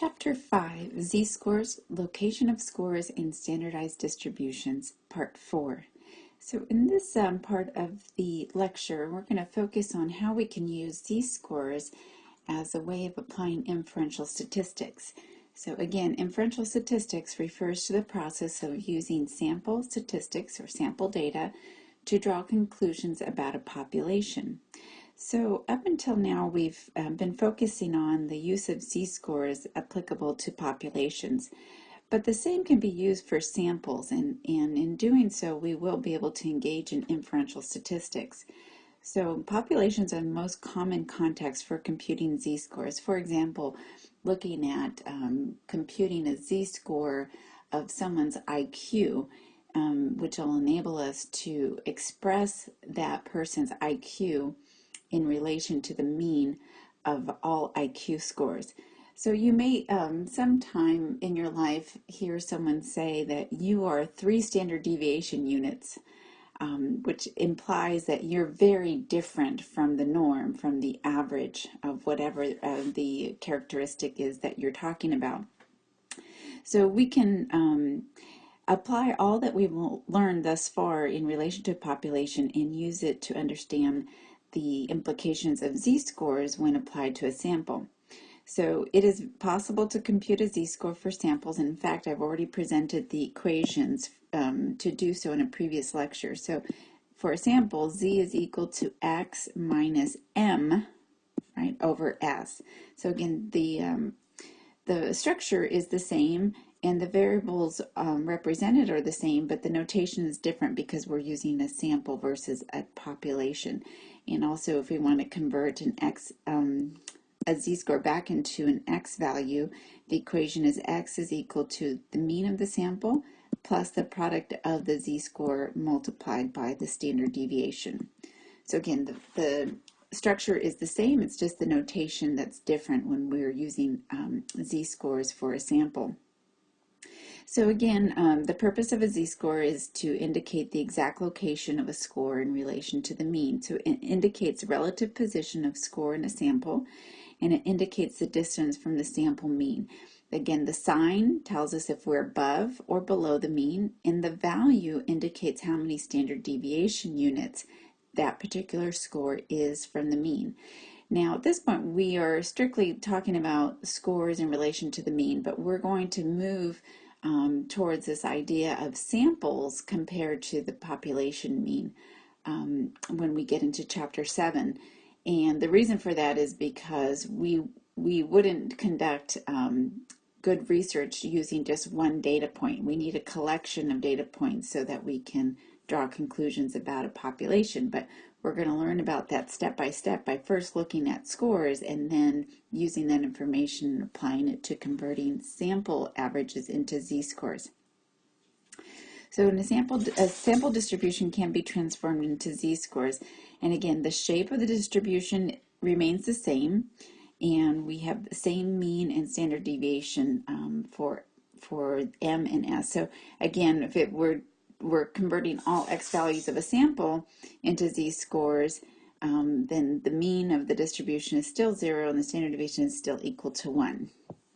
Chapter 5, Z-Scores, Location of Scores in Standardized Distributions, Part 4. So in this um, part of the lecture, we're going to focus on how we can use Z-scores as a way of applying inferential statistics. So again, inferential statistics refers to the process of using sample statistics or sample data to draw conclusions about a population. So up until now, we've uh, been focusing on the use of z-scores applicable to populations, but the same can be used for samples, and, and in doing so, we will be able to engage in inferential statistics. So populations are the most common context for computing z-scores. For example, looking at um, computing a z-score of someone's IQ, um, which will enable us to express that person's IQ in relation to the mean of all IQ scores. So you may um, sometime in your life hear someone say that you are three standard deviation units, um, which implies that you're very different from the norm, from the average of whatever uh, the characteristic is that you're talking about. So we can um, apply all that we've learned thus far in relation to population and use it to understand the implications of z-scores when applied to a sample. So it is possible to compute a z-score for samples. In fact, I've already presented the equations um, to do so in a previous lecture. So for a sample, z is equal to x minus m, right, over s. So again, the, um, the structure is the same and the variables um, represented are the same, but the notation is different because we're using a sample versus a population. And also if we want to convert an x, um, a z-score back into an x value, the equation is x is equal to the mean of the sample plus the product of the z-score multiplied by the standard deviation. So again, the, the structure is the same, it's just the notation that's different when we're using um, z-scores for a sample. So again, um, the purpose of a z-score is to indicate the exact location of a score in relation to the mean. So it indicates relative position of score in a sample, and it indicates the distance from the sample mean. Again, the sign tells us if we're above or below the mean, and the value indicates how many standard deviation units that particular score is from the mean. Now, at this point, we are strictly talking about scores in relation to the mean, but we're going to move um, towards this idea of samples compared to the population mean um, when we get into chapter 7. And the reason for that is because we, we wouldn't conduct um, good research using just one data point. We need a collection of data points so that we can draw conclusions about a population. But we're going to learn about that step by step by first looking at scores and then using that information and applying it to converting sample averages into z-scores. So in a sample, a sample distribution can be transformed into z-scores. And again, the shape of the distribution remains the same. And we have the same mean and standard deviation um, for, for M and S. So again, if it were we're converting all x values of a sample into z-scores, um, then the mean of the distribution is still zero and the standard deviation is still equal to one.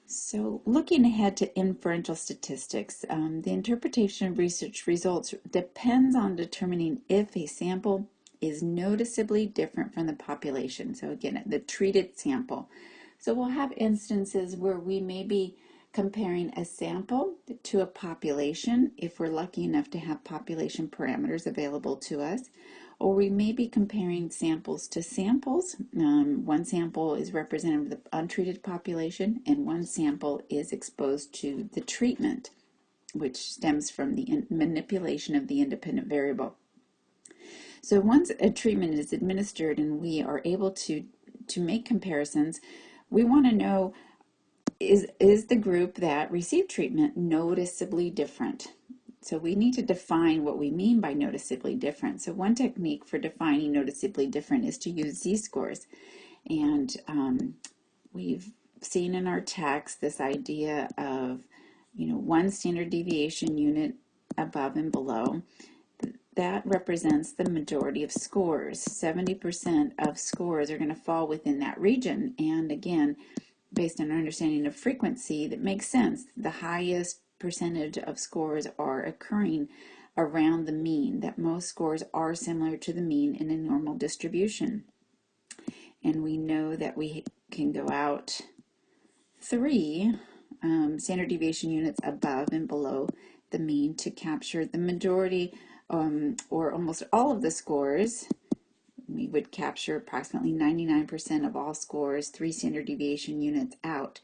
So looking ahead to inferential statistics, um, the interpretation of research results depends on determining if a sample is noticeably different from the population. So again, the treated sample. So we'll have instances where we may be comparing a sample to a population if we're lucky enough to have population parameters available to us or we may be comparing samples to samples. Um, one sample is representative of the untreated population and one sample is exposed to the treatment which stems from the manipulation of the independent variable. So once a treatment is administered and we are able to, to make comparisons, we want to know is, is the group that received treatment noticeably different? So we need to define what we mean by noticeably different. So one technique for defining noticeably different is to use z-scores. And um, we've seen in our text this idea of, you know, one standard deviation unit above and below. That represents the majority of scores. 70% of scores are going to fall within that region. And again, based on our understanding of frequency, that makes sense. The highest percentage of scores are occurring around the mean, that most scores are similar to the mean in a normal distribution. And we know that we can go out three um, standard deviation units above and below the mean to capture the majority um, or almost all of the scores. We would capture approximately 99% of all scores, three standard deviation units out.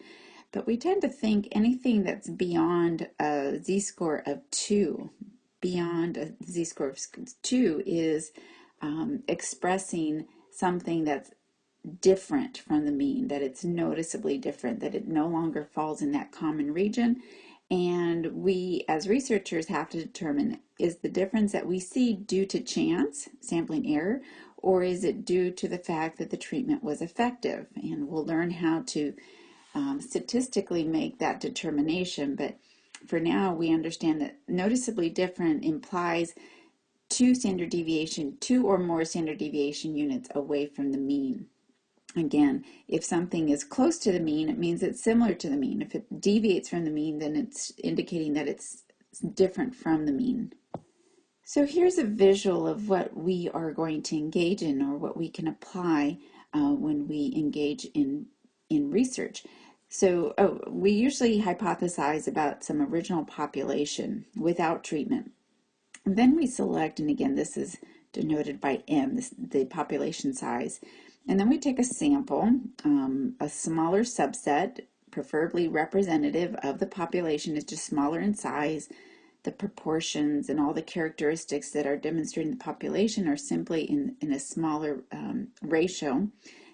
But we tend to think anything that's beyond a z-score of 2, beyond a z-score of 2 is um, expressing something that's different from the mean, that it's noticeably different, that it no longer falls in that common region. And we, as researchers, have to determine is the difference that we see due to chance, sampling error, or is it due to the fact that the treatment was effective? And we'll learn how to um, statistically make that determination. But for now, we understand that noticeably different implies two standard deviation, two or more standard deviation units away from the mean. Again, if something is close to the mean, it means it's similar to the mean. If it deviates from the mean, then it's indicating that it's different from the mean. So here's a visual of what we are going to engage in or what we can apply uh, when we engage in, in research. So oh, we usually hypothesize about some original population without treatment. And then we select, and again, this is denoted by M, this, the population size. And then we take a sample, um, a smaller subset, preferably representative of the population, is just smaller in size. The proportions and all the characteristics that are demonstrating the population are simply in, in a smaller um, ratio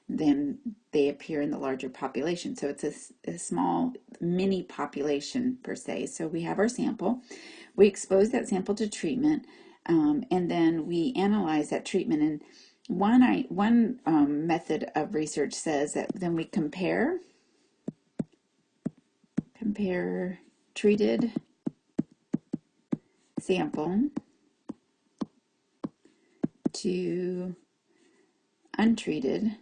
than they appear in the larger population. So it's a, a small mini population per se. So we have our sample. We expose that sample to treatment um, and then we analyze that treatment. And one, I, one um, method of research says that then we compare, compare treated sample to untreated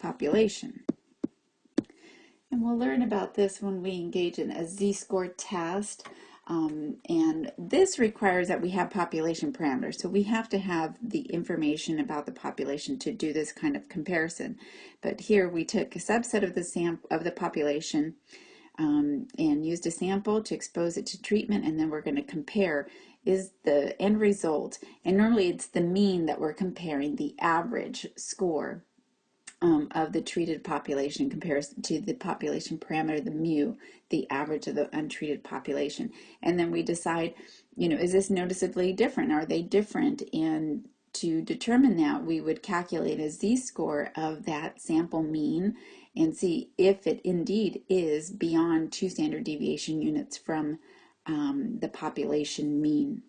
population. And we'll learn about this when we engage in a z-score test. Um, and this requires that we have population parameters. So we have to have the information about the population to do this kind of comparison. But here we took a subset of the sample of the population um, and used a sample to expose it to treatment and then we're going to compare is the end result and normally it's the mean that we're comparing the average score um, of the treated population compared to the population parameter, the mu, the average of the untreated population. And then we decide, you know, is this noticeably different? Are they different? And to determine that, we would calculate a z-score of that sample mean and see if it indeed is beyond two standard deviation units from um, the population mean.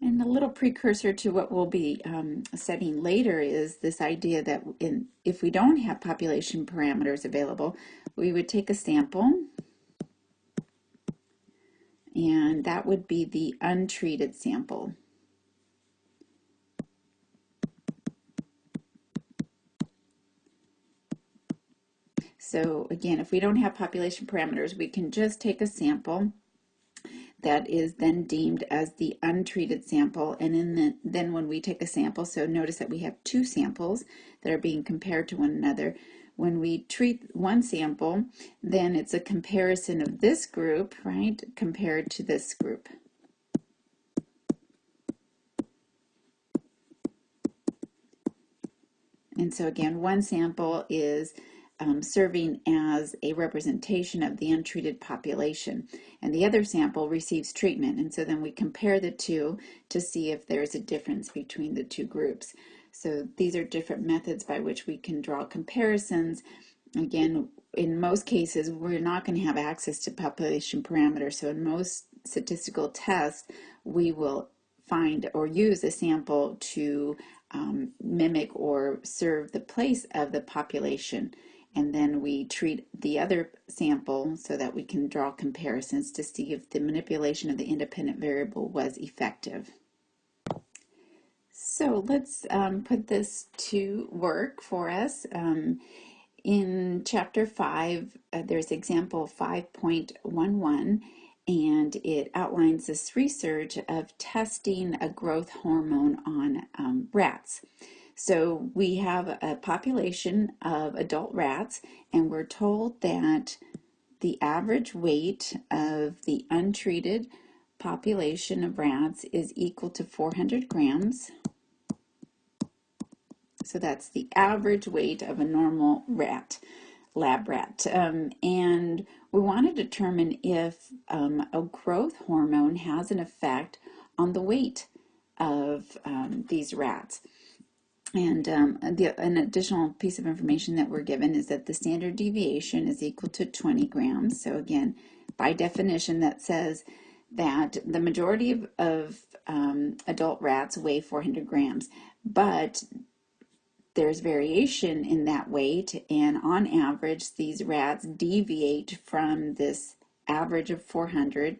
And a little precursor to what we'll be um, studying later is this idea that in, if we don't have population parameters available, we would take a sample and that would be the untreated sample. So again, if we don't have population parameters, we can just take a sample that is then deemed as the untreated sample. And the, then when we take a sample, so notice that we have two samples that are being compared to one another. When we treat one sample, then it's a comparison of this group, right, compared to this group. And so again, one sample is um, serving as a representation of the untreated population. And the other sample receives treatment. And so then we compare the two to see if there's a difference between the two groups. So these are different methods by which we can draw comparisons. Again, in most cases, we're not going to have access to population parameters. So in most statistical tests, we will find or use a sample to um, mimic or serve the place of the population and then we treat the other sample so that we can draw comparisons to see if the manipulation of the independent variable was effective. So let's um, put this to work for us. Um, in chapter 5, uh, there's example 5.11, and it outlines this research of testing a growth hormone on um, rats. So we have a population of adult rats, and we're told that the average weight of the untreated population of rats is equal to 400 grams. So that's the average weight of a normal rat, lab rat. Um, and we want to determine if um, a growth hormone has an effect on the weight of um, these rats. And um, the, an additional piece of information that we're given is that the standard deviation is equal to 20 grams. So again, by definition, that says that the majority of, of um, adult rats weigh 400 grams, but there's variation in that weight, and on average, these rats deviate from this average of 400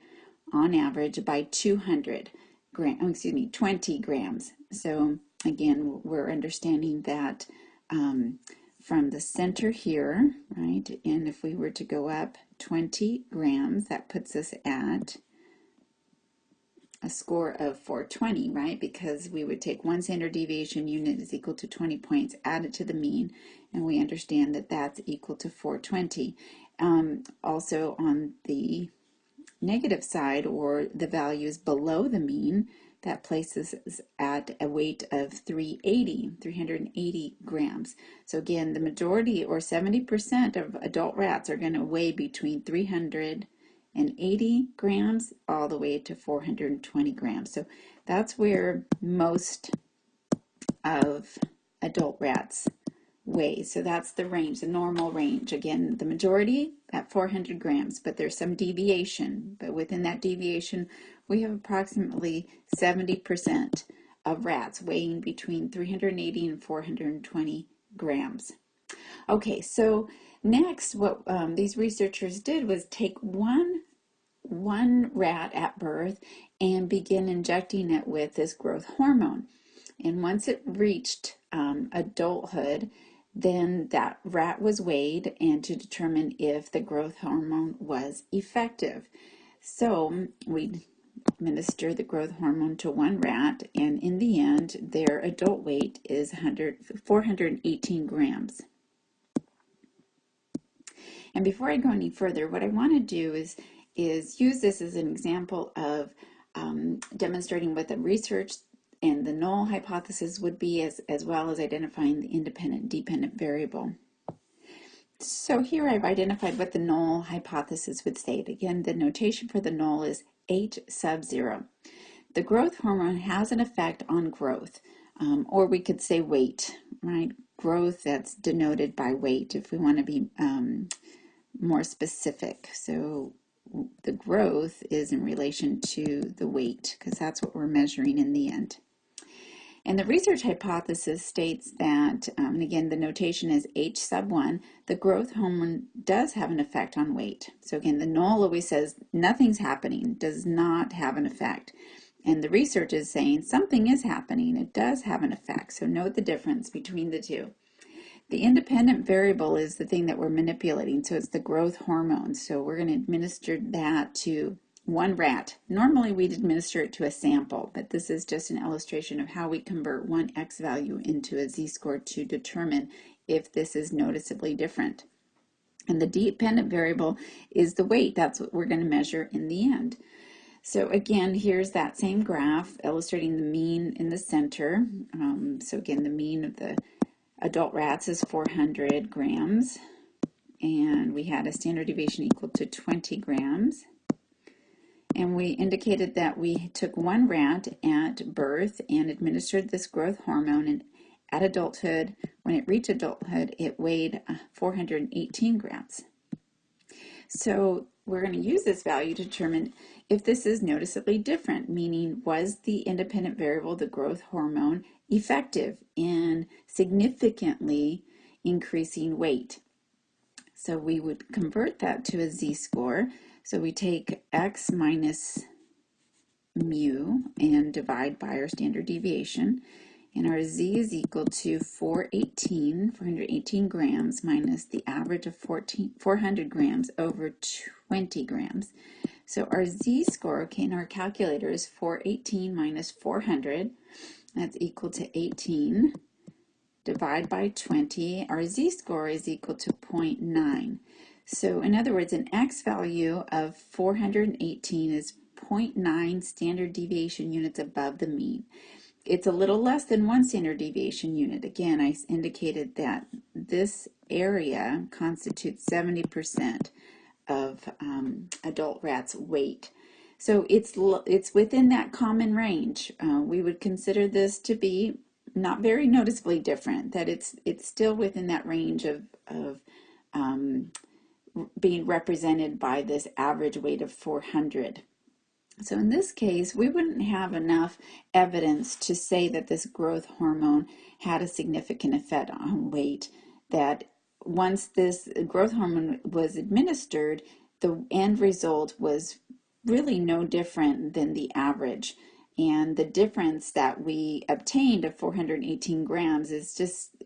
on average by 200 grams, excuse me, 20 grams. So again, we're understanding that um, from the center here, right, and if we were to go up 20 grams, that puts us at a score of 420, right? Because we would take one standard deviation unit is equal to 20 points, add it to the mean, and we understand that that's equal to 420. Um, also on the negative side, or the values below the mean, that places us at a weight of 380, 380 grams. So again, the majority or 70% of adult rats are going to weigh between 380 grams all the way to 420 grams. So that's where most of adult rats weigh. So that's the range, the normal range. Again, the majority at 400 grams, but there's some deviation. But within that deviation, we have approximately 70% of rats weighing between 380 and 420 grams. Okay, so next what um, these researchers did was take one one rat at birth and begin injecting it with this growth hormone. And once it reached um, adulthood, then that rat was weighed and to determine if the growth hormone was effective. So we administer the growth hormone to one rat, and in the end, their adult weight is 100, 418 grams. And before I go any further, what I want to do is, is use this as an example of um, demonstrating what the research and the null hypothesis would be, as, as well as identifying the independent dependent variable. So here I've identified what the null hypothesis would state. Again, the notation for the null is H sub zero. The growth hormone has an effect on growth, um, or we could say weight, right? Growth that's denoted by weight if we want to be um, more specific. So the growth is in relation to the weight because that's what we're measuring in the end. And the research hypothesis states that, um, and again, the notation is H sub 1, the growth hormone does have an effect on weight. So again, the null always says nothing's happening, does not have an effect. And the research is saying something is happening, it does have an effect. So note the difference between the two. The independent variable is the thing that we're manipulating, so it's the growth hormone. So we're going to administer that to one rat. Normally we'd administer it to a sample, but this is just an illustration of how we convert one x value into a z-score to determine if this is noticeably different. And the dependent variable is the weight. That's what we're going to measure in the end. So again, here's that same graph illustrating the mean in the center. Um, so again, the mean of the adult rats is 400 grams. And we had a standard deviation equal to 20 grams and we indicated that we took one rat at birth and administered this growth hormone. And at adulthood when it reached adulthood it weighed uh, 418 grams. So we're going to use this value to determine if this is noticeably different meaning was the independent variable the growth hormone effective in significantly increasing weight? So we would convert that to a z-score so we take x minus mu and divide by our standard deviation. and our z is equal to 418, 418 grams minus the average of 14, 400 grams over 20 grams. So our z-score, okay, in our calculator is 418 minus 400. That's equal to 18. Divide by 20. Our z-score is equal to 0.9. So in other words, an x value of 418 is 0.9 standard deviation units above the mean. It's a little less than one standard deviation unit. Again, I indicated that this area constitutes 70% of um, adult rats' weight. So it's it's within that common range. Uh, we would consider this to be not very noticeably different. That it's it's still within that range of of um, being represented by this average weight of 400. So in this case, we wouldn't have enough evidence to say that this growth hormone had a significant effect on weight, that once this growth hormone was administered, the end result was really no different than the average. And the difference that we obtained of 418 grams is just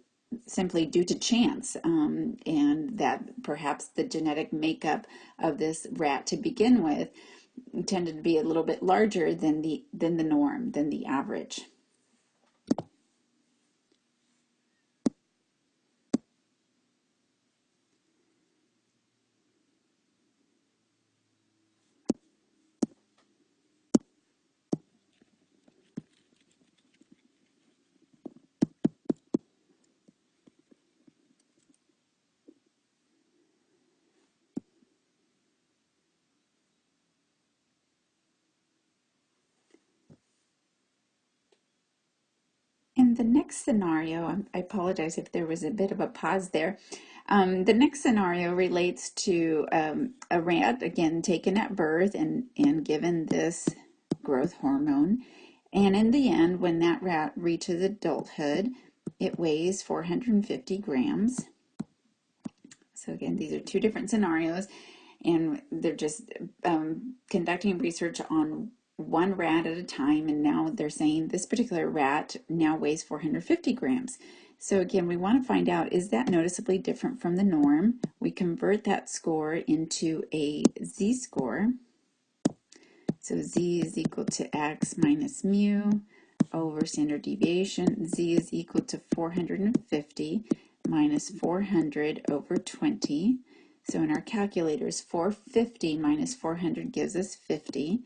simply due to chance um, and that perhaps the genetic makeup of this rat to begin with tended to be a little bit larger than the than the norm than the average In the next scenario, I apologize if there was a bit of a pause there. Um, the next scenario relates to um, a rat, again, taken at birth and, and given this growth hormone. And in the end, when that rat reaches adulthood, it weighs 450 grams. So again, these are two different scenarios, and they're just um, conducting research on one rat at a time and now they're saying this particular rat now weighs 450 grams. So again, we want to find out, is that noticeably different from the norm? We convert that score into a z-score. So z is equal to x minus mu over standard deviation. z is equal to 450 minus 400 over 20. So in our calculators, 450 minus 400 gives us 50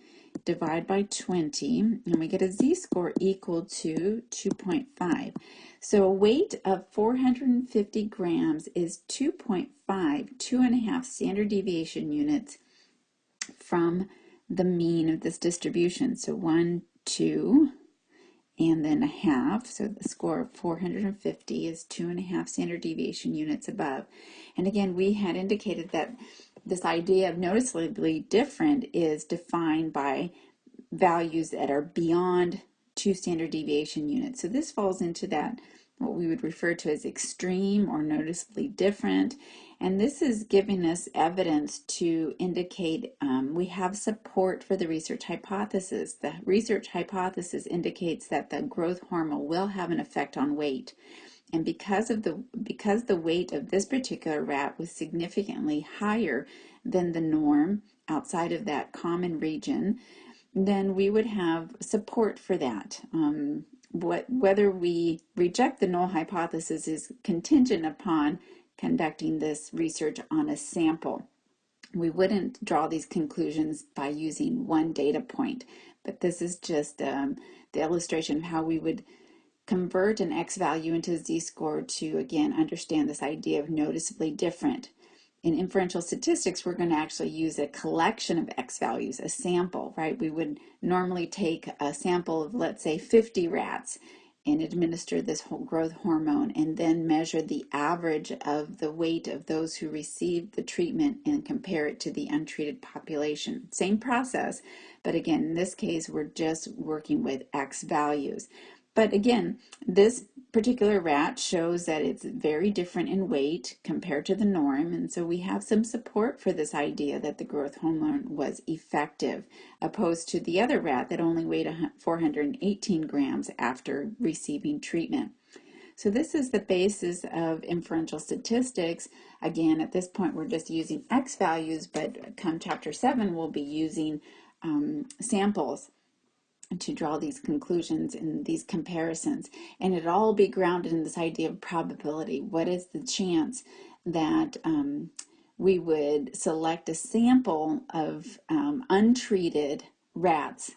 divide by 20, and we get a z-score equal to 2.5. So a weight of 450 grams is 2.5, two and a half standard deviation units from the mean of this distribution. So one, two, and then a half. So the score of 450 is two and a half standard deviation units above. And again, we had indicated that this idea of noticeably different is defined by values that are beyond two standard deviation units. So this falls into that what we would refer to as extreme or noticeably different. And this is giving us evidence to indicate um, we have support for the research hypothesis. The research hypothesis indicates that the growth hormone will have an effect on weight. And because of the because the weight of this particular rat was significantly higher than the norm outside of that common region, then we would have support for that. Um, what, whether we reject the null hypothesis is contingent upon conducting this research on a sample. We wouldn't draw these conclusions by using one data point, but this is just um, the illustration of how we would convert an x value into a z-score to, again, understand this idea of noticeably different. In inferential statistics, we're going to actually use a collection of x values, a sample, right? We would normally take a sample of, let's say, 50 rats and administer this whole growth hormone and then measure the average of the weight of those who received the treatment and compare it to the untreated population. Same process, but again, in this case, we're just working with X values. But again, this particular rat shows that it's very different in weight compared to the norm, and so we have some support for this idea that the growth hormone was effective, opposed to the other rat that only weighed 418 grams after receiving treatment. So this is the basis of inferential statistics. Again, at this point, we're just using X values, but come chapter seven, we'll be using um, samples to draw these conclusions and these comparisons. And it all be grounded in this idea of probability. What is the chance that um, we would select a sample of um, untreated rats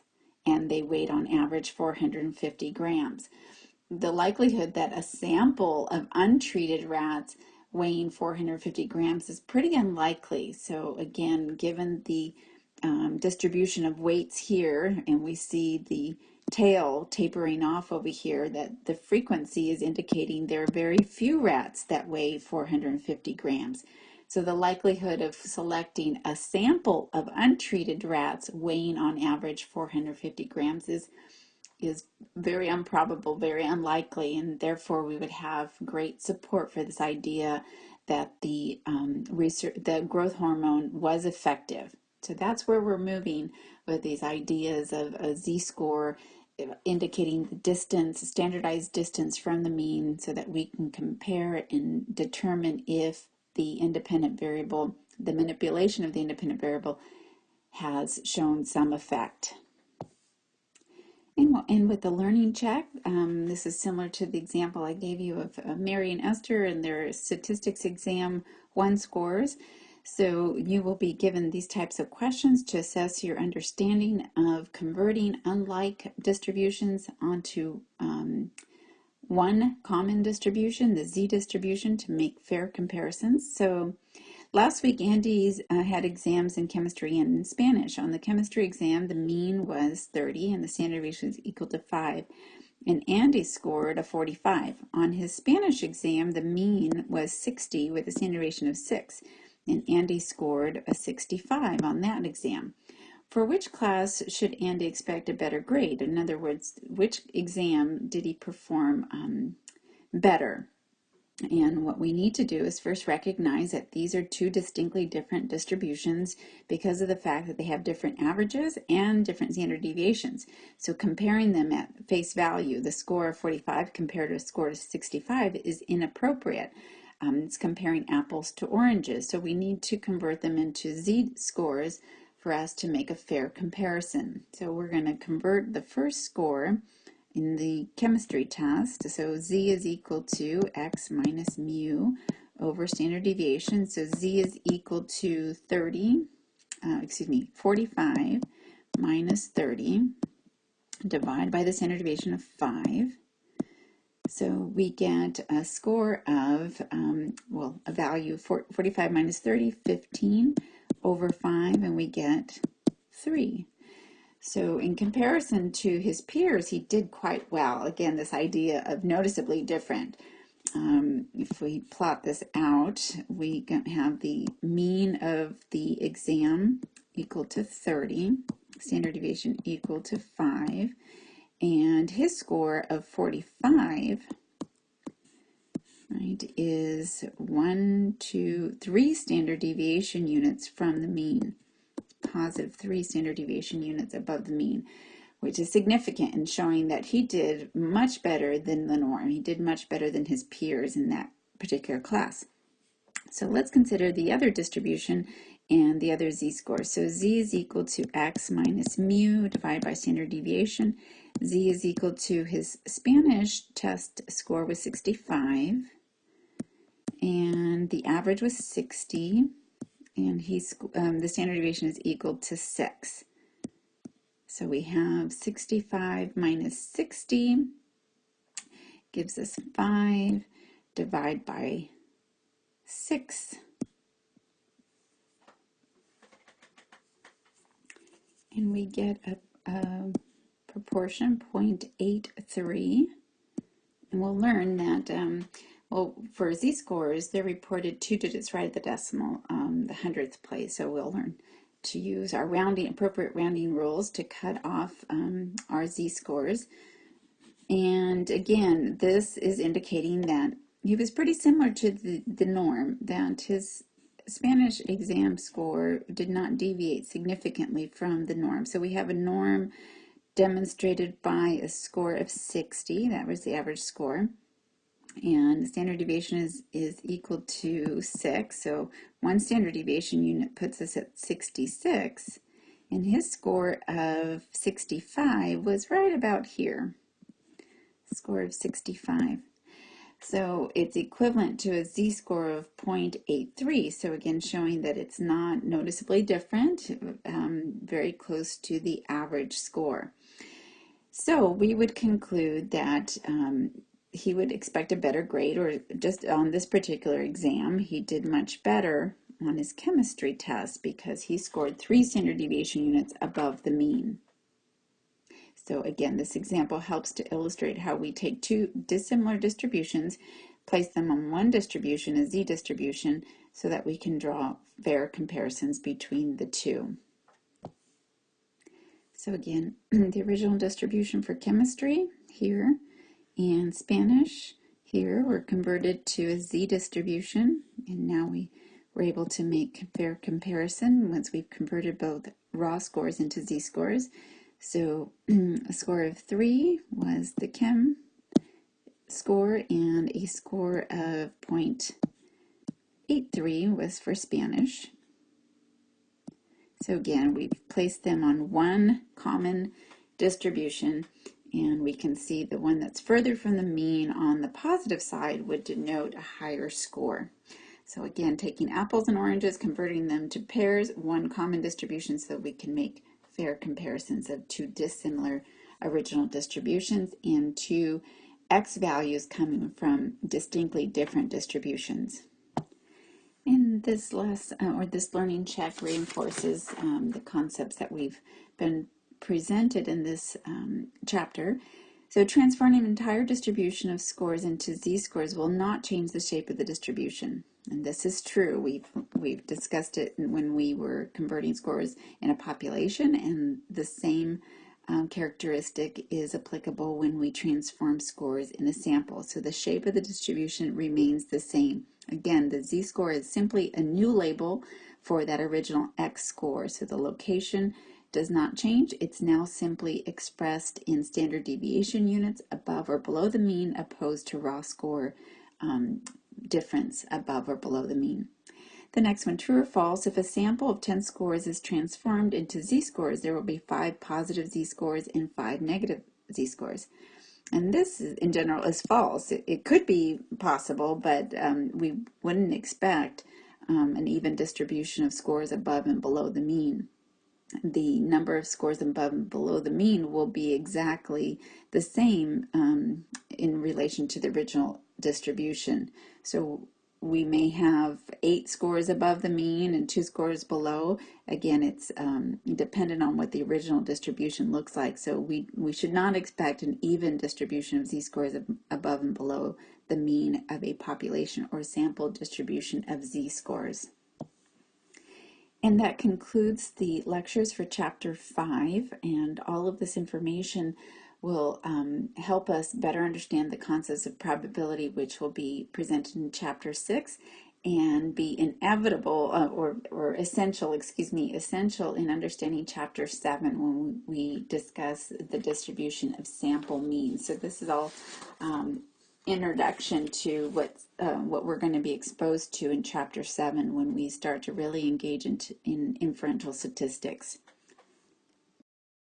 and they weighed on average 450 grams? The likelihood that a sample of untreated rats weighing 450 grams is pretty unlikely. So again, given the um, distribution of weights here, and we see the tail tapering off over here, that the frequency is indicating there are very few rats that weigh 450 grams. So the likelihood of selecting a sample of untreated rats weighing on average 450 grams is is very improbable, very unlikely, and therefore we would have great support for this idea that the um, research, the growth hormone was effective. So that's where we're moving with these ideas of a z-score indicating the distance, standardized distance from the mean so that we can compare and determine if the independent variable, the manipulation of the independent variable has shown some effect. And we'll end with the learning check. Um, this is similar to the example I gave you of uh, Mary and Esther and their statistics exam one scores. So you will be given these types of questions to assess your understanding of converting unlike distributions onto um, one common distribution, the z distribution, to make fair comparisons. So last week, Andy's uh, had exams in chemistry and in Spanish. On the chemistry exam, the mean was 30 and the standard deviation was equal to 5 and Andy scored a 45. On his Spanish exam, the mean was 60 with a standard deviation of 6 and Andy scored a 65 on that exam. For which class should Andy expect a better grade? In other words, which exam did he perform um, better? And what we need to do is first recognize that these are two distinctly different distributions because of the fact that they have different averages and different standard deviations. So comparing them at face value, the score of 45 compared to a score of 65 is inappropriate. Um, it's comparing apples to oranges, so we need to convert them into z-scores for us to make a fair comparison. So we're going to convert the first score in the chemistry test. So z is equal to x minus mu over standard deviation. So z is equal to 30, uh, excuse me, 45 minus 30 divided by the standard deviation of 5. So we get a score of, um, well, a value of 45 minus 30, 15 over 5, and we get 3. So in comparison to his peers, he did quite well. Again, this idea of noticeably different. Um, if we plot this out, we have the mean of the exam equal to 30, standard deviation equal to 5, and his score of 45 right, is one, two, three standard deviation units from the mean. Positive three standard deviation units above the mean, which is significant in showing that he did much better than the norm. He did much better than his peers in that particular class. So let's consider the other distribution and the other z-score. So z is equal to x minus mu divided by standard deviation. Z is equal to his Spanish test score was 65 and the average was 60 and he's um, the standard deviation is equal to 6. So we have 65 minus 60 gives us 5 divide by 6 and we get a, a proportion 0.83 and we'll learn that um, well for z-scores they're reported two digits right at the decimal um, the hundredth place. So we'll learn to use our rounding appropriate rounding rules to cut off um, our z-scores. And again, this is indicating that he was pretty similar to the, the norm, that his Spanish exam score did not deviate significantly from the norm. So we have a norm demonstrated by a score of 60, that was the average score. And the standard deviation is, is equal to 6, so one standard deviation unit puts us at 66, and his score of 65 was right about here score of 65. So it's equivalent to a z-score of 0.83. So again, showing that it's not noticeably different, um, very close to the average score. So we would conclude that um, he would expect a better grade, or just on this particular exam, he did much better on his chemistry test because he scored three standard deviation units above the mean. So again, this example helps to illustrate how we take two dissimilar distributions, place them on one distribution, a z-distribution, so that we can draw fair comparisons between the two. So again, the original distribution for chemistry here and Spanish here were converted to a z-distribution, and now we were able to make fair comparison once we've converted both raw scores into z-scores. So a score of three was the chem score and a score of 0.83 was for Spanish. So again, we've placed them on one common distribution and we can see the one that's further from the mean on the positive side would denote a higher score. So again, taking apples and oranges, converting them to pears, one common distribution so we can make fair comparisons of two dissimilar original distributions and two x values coming from distinctly different distributions. And this last, uh, or this learning check reinforces um, the concepts that we've been presented in this um, chapter. So transforming an entire distribution of scores into z-scores will not change the shape of the distribution. And this is true. We've, we've discussed it when we were converting scores in a population, and the same um, characteristic is applicable when we transform scores in a sample. So the shape of the distribution remains the same. Again, the z-score is simply a new label for that original x score. So the location does not change. It's now simply expressed in standard deviation units above or below the mean opposed to raw score um, difference above or below the mean. The next one, true or false, if a sample of 10 scores is transformed into z-scores, there will be five positive z-scores and five negative z-scores. And this, in general, is false. It, it could be possible, but um, we wouldn't expect um, an even distribution of scores above and below the mean the number of scores above and below the mean will be exactly the same um, in relation to the original distribution. So we may have eight scores above the mean and two scores below. Again, it's um, dependent on what the original distribution looks like. So we, we should not expect an even distribution of z-scores above and below the mean of a population or sample distribution of z-scores. And that concludes the lectures for chapter five and all of this information will um, help us better understand the concepts of probability which will be presented in chapter six and be inevitable uh, or, or essential, excuse me, essential in understanding chapter seven when we discuss the distribution of sample means. So this is all um, introduction to what uh, what we're going to be exposed to in chapter 7 when we start to really engage in, in inferential statistics.